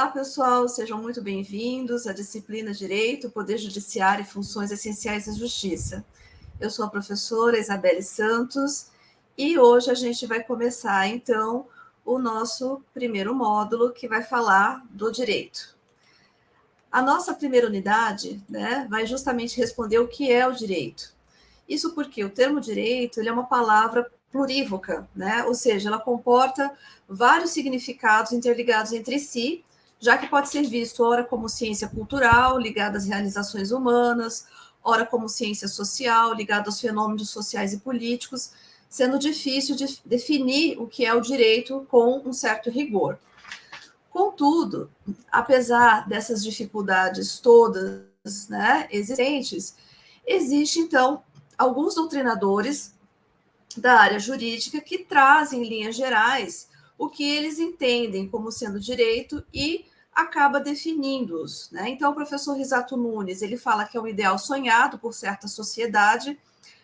Olá, pessoal, sejam muito bem-vindos à disciplina Direito, Poder Judiciário e Funções Essenciais da Justiça. Eu sou a professora Isabelle Santos e hoje a gente vai começar, então, o nosso primeiro módulo, que vai falar do direito. A nossa primeira unidade né, vai justamente responder o que é o direito. Isso porque o termo direito ele é uma palavra plurívoca, né? ou seja, ela comporta vários significados interligados entre si, já que pode ser visto ora como ciência cultural, ligada às realizações humanas, ora como ciência social, ligada aos fenômenos sociais e políticos, sendo difícil de definir o que é o direito com um certo rigor. Contudo, apesar dessas dificuldades todas né, existentes, existe, então, alguns doutrinadores da área jurídica que trazem, em linhas gerais, o que eles entendem como sendo direito e acaba definindo-os. Né? Então, o professor Risato Nunes ele fala que é um ideal sonhado por certa sociedade,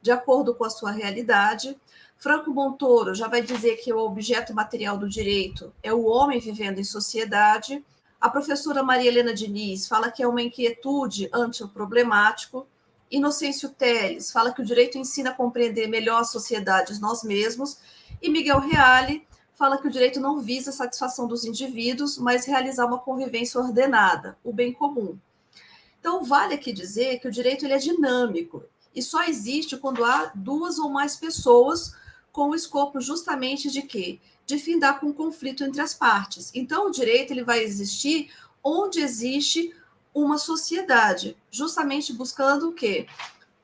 de acordo com a sua realidade. Franco Montoro já vai dizer que o objeto material do direito é o homem vivendo em sociedade. A professora Maria Helena Diniz fala que é uma inquietude ante o problemático. Inocêncio Teles fala que o direito ensina a compreender melhor as sociedades nós mesmos, e Miguel Reale fala que o direito não visa a satisfação dos indivíduos, mas realizar uma convivência ordenada, o bem comum. Então, vale aqui dizer que o direito ele é dinâmico e só existe quando há duas ou mais pessoas com o escopo justamente de quê? De findar com um conflito entre as partes. Então, o direito ele vai existir onde existe uma sociedade, justamente buscando o quê?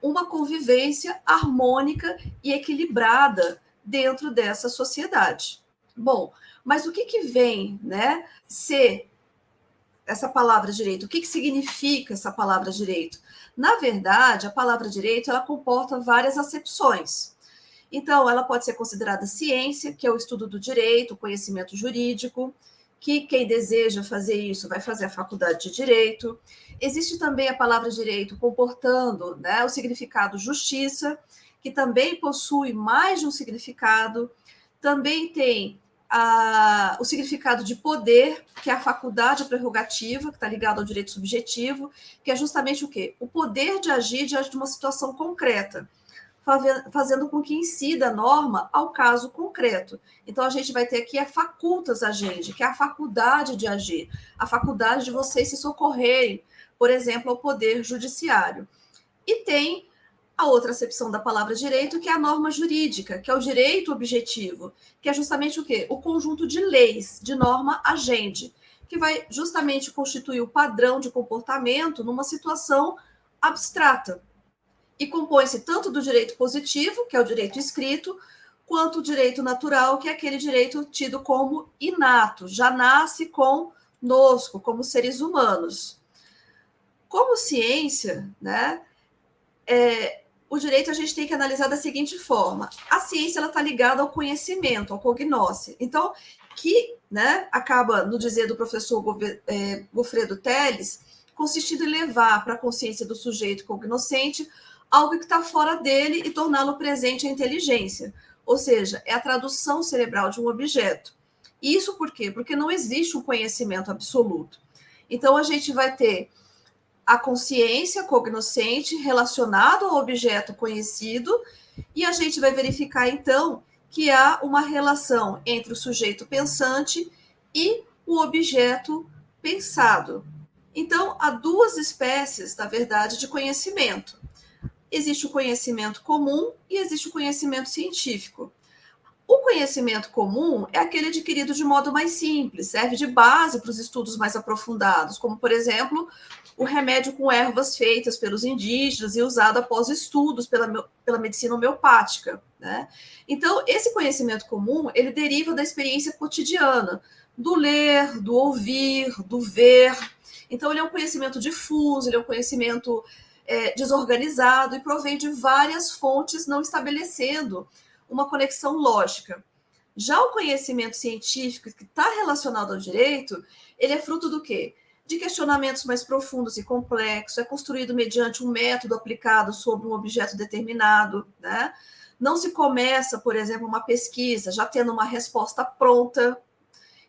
Uma convivência harmônica e equilibrada dentro dessa sociedade. Bom, mas o que, que vem, né, ser essa palavra direito? O que, que significa essa palavra direito? Na verdade, a palavra direito ela comporta várias acepções. Então, ela pode ser considerada ciência, que é o estudo do direito, o conhecimento jurídico, que quem deseja fazer isso vai fazer a faculdade de direito. Existe também a palavra direito comportando né, o significado justiça, que também possui mais de um significado. Também tem a, o significado de poder, que é a faculdade prerrogativa, que está ligado ao direito subjetivo, que é justamente o quê? O poder de agir diante de uma situação concreta fazendo com que incida a norma ao caso concreto. Então, a gente vai ter aqui a facultas agente, que é a faculdade de agir, a faculdade de vocês se socorrerem, por exemplo, ao poder judiciário. E tem a outra acepção da palavra direito, que é a norma jurídica, que é o direito objetivo, que é justamente o quê? O conjunto de leis, de norma agente, que vai justamente constituir o padrão de comportamento numa situação abstrata, e compõe-se tanto do direito positivo, que é o direito escrito, quanto o direito natural, que é aquele direito tido como inato, já nasce conosco, como seres humanos. Como ciência, né, é, o direito a gente tem que analisar da seguinte forma: a ciência está ligada ao conhecimento, ao cognosce. Então, que né, acaba, no dizer do professor é, Gofredo Teles, consistindo em levar para a consciência do sujeito cognoscente algo que está fora dele e torná-lo presente à inteligência. Ou seja, é a tradução cerebral de um objeto. Isso por quê? Porque não existe um conhecimento absoluto. Então, a gente vai ter a consciência cognoscente relacionado ao objeto conhecido, e a gente vai verificar, então, que há uma relação entre o sujeito pensante e o objeto pensado. Então, há duas espécies, na verdade, de conhecimento existe o conhecimento comum e existe o conhecimento científico. O conhecimento comum é aquele adquirido de modo mais simples, serve de base para os estudos mais aprofundados, como, por exemplo, o remédio com ervas feitas pelos indígenas e usado após estudos pela, pela medicina homeopática. Né? Então, esse conhecimento comum, ele deriva da experiência cotidiana, do ler, do ouvir, do ver. Então, ele é um conhecimento difuso, ele é um conhecimento é, desorganizado e provém de várias fontes, não estabelecendo uma conexão lógica. Já o conhecimento científico que está relacionado ao direito, ele é fruto do quê? De questionamentos mais profundos e complexos, é construído mediante um método aplicado sobre um objeto determinado, né? Não se começa, por exemplo, uma pesquisa já tendo uma resposta pronta.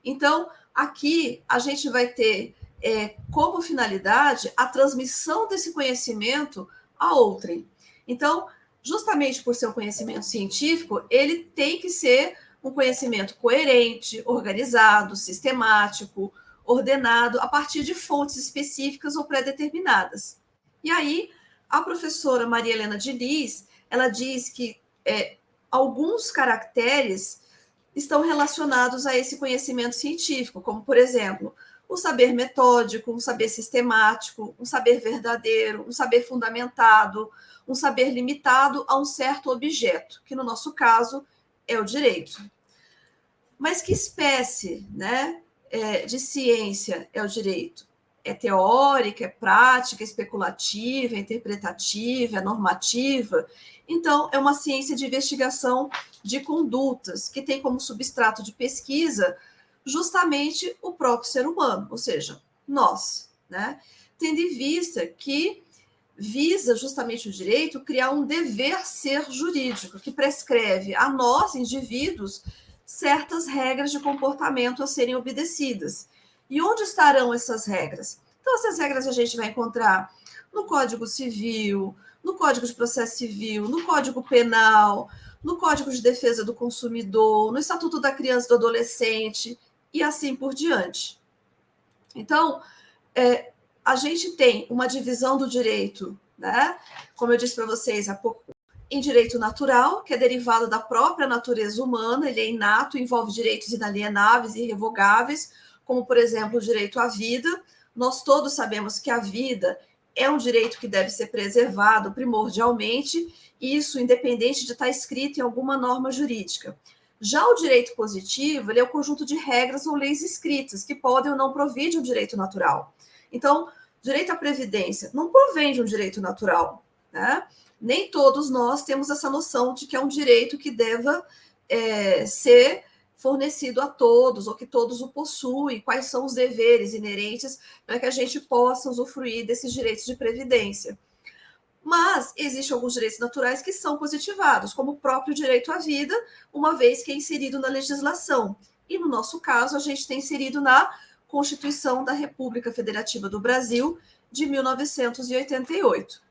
Então, aqui a gente vai ter é, como finalidade a transmissão desse conhecimento a outrem. Então, justamente por ser um conhecimento científico, ele tem que ser um conhecimento coerente, organizado, sistemático, ordenado, a partir de fontes específicas ou pré-determinadas. E aí, a professora Maria Helena Diniz, ela diz que é, alguns caracteres estão relacionados a esse conhecimento científico, como, por exemplo, o saber metódico, um saber sistemático, um saber verdadeiro, um saber fundamentado, um saber limitado a um certo objeto, que no nosso caso é o direito. Mas que espécie né, é, de ciência é o direito? É teórica, é prática, é especulativa, é interpretativa, é normativa? Então, é uma ciência de investigação de condutas, que tem como substrato de pesquisa justamente o próprio ser humano, ou seja, nós, né? Tendo em vista que visa justamente o direito criar um dever ser jurídico, que prescreve a nós, indivíduos, certas regras de comportamento a serem obedecidas. E onde estarão essas regras? Então, essas regras a gente vai encontrar no Código Civil, no Código de Processo Civil, no Código Penal, no Código de Defesa do Consumidor, no Estatuto da Criança e do Adolescente e assim por diante. Então, é, a gente tem uma divisão do direito, né? Como eu disse para vocês há pouco, em direito natural, que é derivado da própria natureza humana, ele é inato, envolve direitos inalienáveis e irrevogáveis, como, por exemplo, o direito à vida. Nós todos sabemos que a vida é um direito que deve ser preservado primordialmente, isso independente de estar escrito em alguma norma jurídica. Já o direito positivo, ele é o conjunto de regras ou leis escritas que podem ou não provir de um direito natural. Então, direito à previdência não provém de um direito natural, né? Nem todos nós temos essa noção de que é um direito que deva é, ser fornecido a todos, ou que todos o possuem, quais são os deveres inerentes para que a gente possa usufruir desses direitos de previdência. Mas existem alguns direitos naturais que são positivados, como o próprio direito à vida, uma vez que é inserido na legislação. E no nosso caso, a gente tem inserido na Constituição da República Federativa do Brasil de 1988.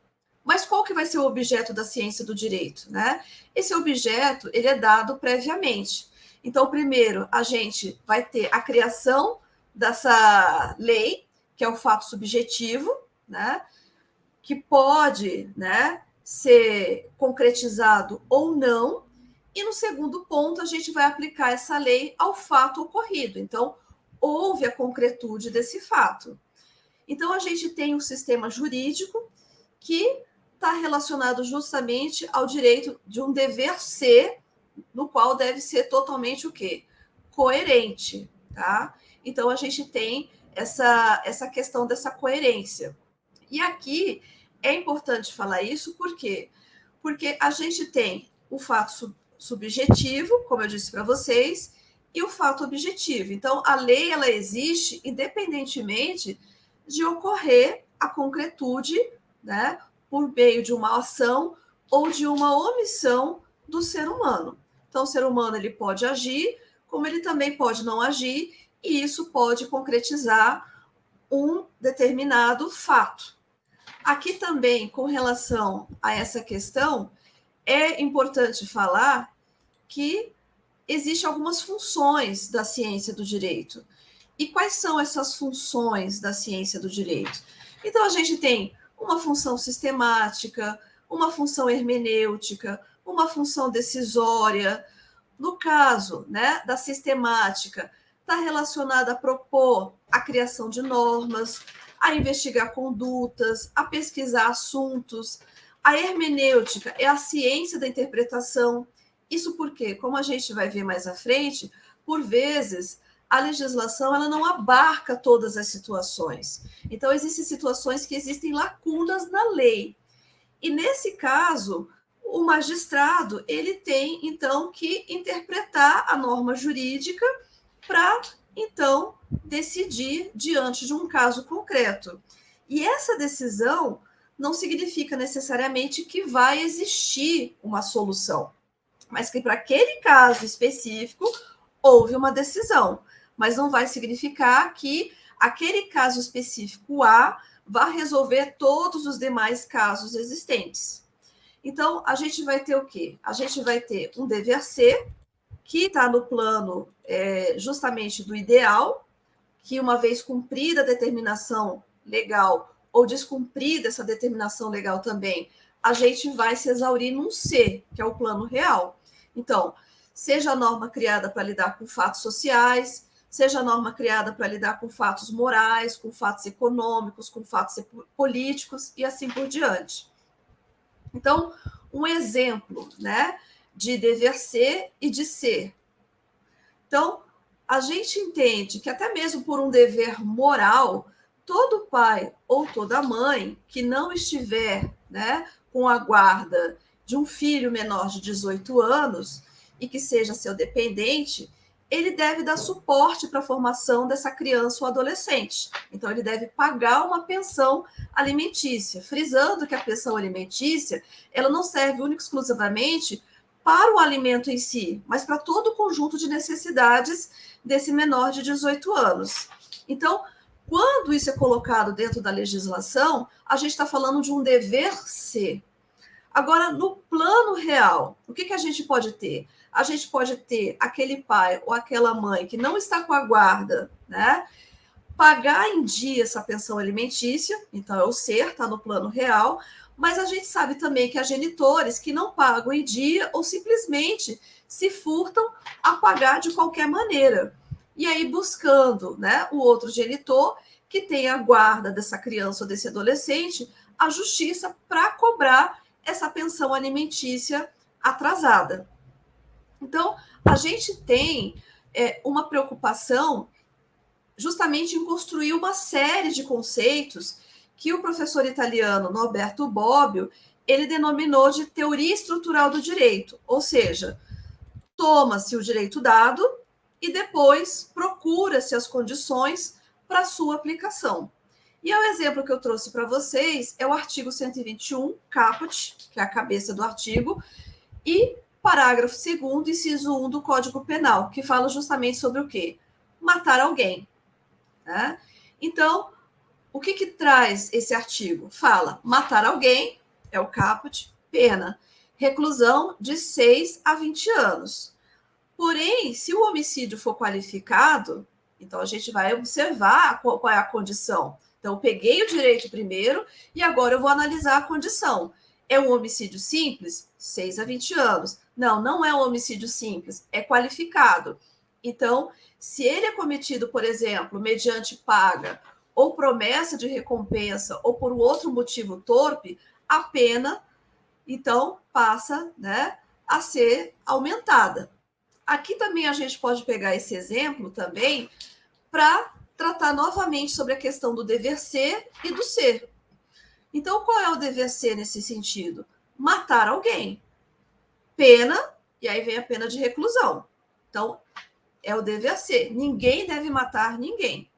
Mas qual que vai ser o objeto da ciência do direito, né? Esse objeto, ele é dado previamente. Então, primeiro, a gente vai ter a criação dessa lei, que é o fato subjetivo, né? Que pode, né, ser concretizado ou não. E no segundo ponto, a gente vai aplicar essa lei ao fato ocorrido. Então, houve a concretude desse fato. Então, a gente tem um sistema jurídico que está relacionado justamente ao direito de um dever ser no qual deve ser totalmente o quê? Coerente, tá? Então a gente tem essa, essa questão dessa coerência. E aqui é importante falar isso, por quê? Porque a gente tem o fato sub subjetivo, como eu disse para vocês, e o fato objetivo. Então, a lei ela existe independentemente de ocorrer a concretude, né, por meio de uma ação ou de uma omissão do ser humano. Então, o ser humano ele pode agir, como ele também pode não agir, e isso pode concretizar um determinado fato. Aqui também, com relação a essa questão, é importante falar que existem algumas funções da ciência do direito. E quais são essas funções da ciência do direito? Então, a gente tem uma função sistemática, uma função hermenêutica, uma função decisória. No caso né, da sistemática, está relacionada a propor a criação de normas, a investigar condutas, a pesquisar assuntos. A hermenêutica é a ciência da interpretação. Isso porque, como a gente vai ver mais à frente, por vezes a legislação ela não abarca todas as situações. Então, existem situações que existem lacunas na lei. E nesse caso, o magistrado ele tem então que interpretar a norma jurídica para então decidir diante de um caso concreto. E essa decisão não significa necessariamente que vai existir uma solução, mas que para aquele caso específico houve uma decisão. mas não vai significar que aquele caso específico A vá resolver todos os demais casos existentes. Então, a gente vai ter o quê? A gente vai ter um dever ser, que está no plano é, justamente do ideal, que uma vez cumprida a determinação legal ou descumprida essa determinação legal também, a gente vai se exaurir num C, que é o plano real. Então, seja a norma criada para lidar com fatos sociais, seja a norma criada para lidar com fatos morais, com fatos econômicos, com fatos políticos e assim por diante. Então, um exemplo, né, de dever ser e de ser. Então, a gente entende que até mesmo por um dever moral, todo pai ou toda mãe que não estiver, né, com a guarda de um filho menor de 18 anos e que seja seu dependente, ele deve dar suporte para a formação dessa criança ou adolescente. Então, ele deve pagar uma pensão alimentícia, frisando que a pensão alimentícia ela não serve única exclusivamente para o alimento em si, mas para todo o conjunto de necessidades desse menor de 18 anos. Então, quando isso é colocado dentro da legislação, a gente está falando de um dever ser. Agora, no plano real, o que, que a gente pode ter? a gente pode ter aquele pai ou aquela mãe que não está com a guarda, né? Pagar em dia essa pensão alimentícia, então é o ser, está no plano real, mas a gente sabe também que há genitores que não pagam em dia ou simplesmente se furtam a pagar de qualquer maneira. E aí buscando né, o outro genitor que tem a guarda dessa criança ou desse adolescente, a justiça para cobrar essa pensão alimentícia atrasada. Então, a gente tem é, uma preocupação justamente em construir uma série de conceitos que o professor italiano Norberto Bobbio ele denominou de teoria estrutural do direito, ou seja, toma-se o direito dado e depois procura-se as condições para sua aplicação. E o exemplo que eu trouxe para vocês é o artigo 121, caput, que é a cabeça do artigo, e parágrafo 2 inciso 1 do Código Penal, que fala justamente sobre o quê? Matar alguém. Né? Então, o que, que traz esse artigo? Fala, matar alguém, é o caput, pena, reclusão de 6 a 20 anos. Porém, se o homicídio for qualificado, então a gente vai observar qual, qual é a condição. Então, peguei o direito primeiro e agora eu vou analisar a condição. É um homicídio simples? 6 a 20 anos. Não, não é um homicídio simples, é qualificado. Então, se ele é cometido, por exemplo, mediante paga ou promessa de recompensa ou por outro motivo torpe, a pena então passa, né, a ser aumentada. Aqui também a gente pode pegar esse exemplo também para tratar novamente sobre a questão do dever ser e do ser. Então, qual é o dever ser nesse sentido? Matar alguém pena, e aí vem a pena de reclusão. Então, é o dever ser. Ninguém deve matar ninguém.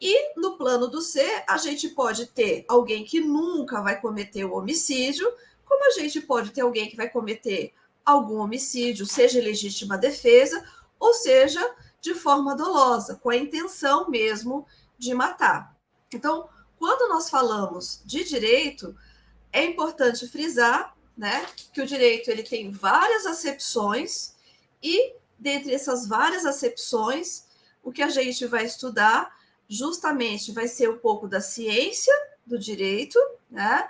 E no plano do ser, a gente pode ter alguém que nunca vai cometer o homicídio, como a gente pode ter alguém que vai cometer algum homicídio, seja legítima defesa, ou seja, de forma dolosa, com a intenção mesmo de matar. Então, quando nós falamos de direito, é importante frisar né? Que o direito ele tem várias acepções e dentre essas várias acepções, o que a gente vai estudar justamente vai ser um pouco da ciência do direito, né?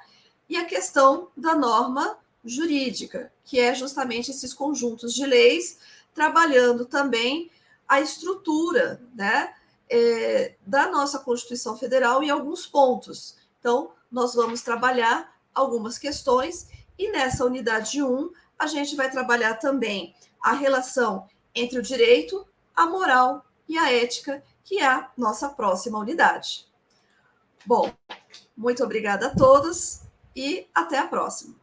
E a questão da norma jurídica, que é justamente esses conjuntos de leis, trabalhando também a estrutura, né? É, da nossa Constituição Federal em alguns pontos. Então, nós vamos trabalhar algumas questões e nessa unidade 1, a gente vai trabalhar também a relação entre o direito, a moral e a ética, que é a nossa próxima unidade. Bom, muito obrigada a todos e até a próxima.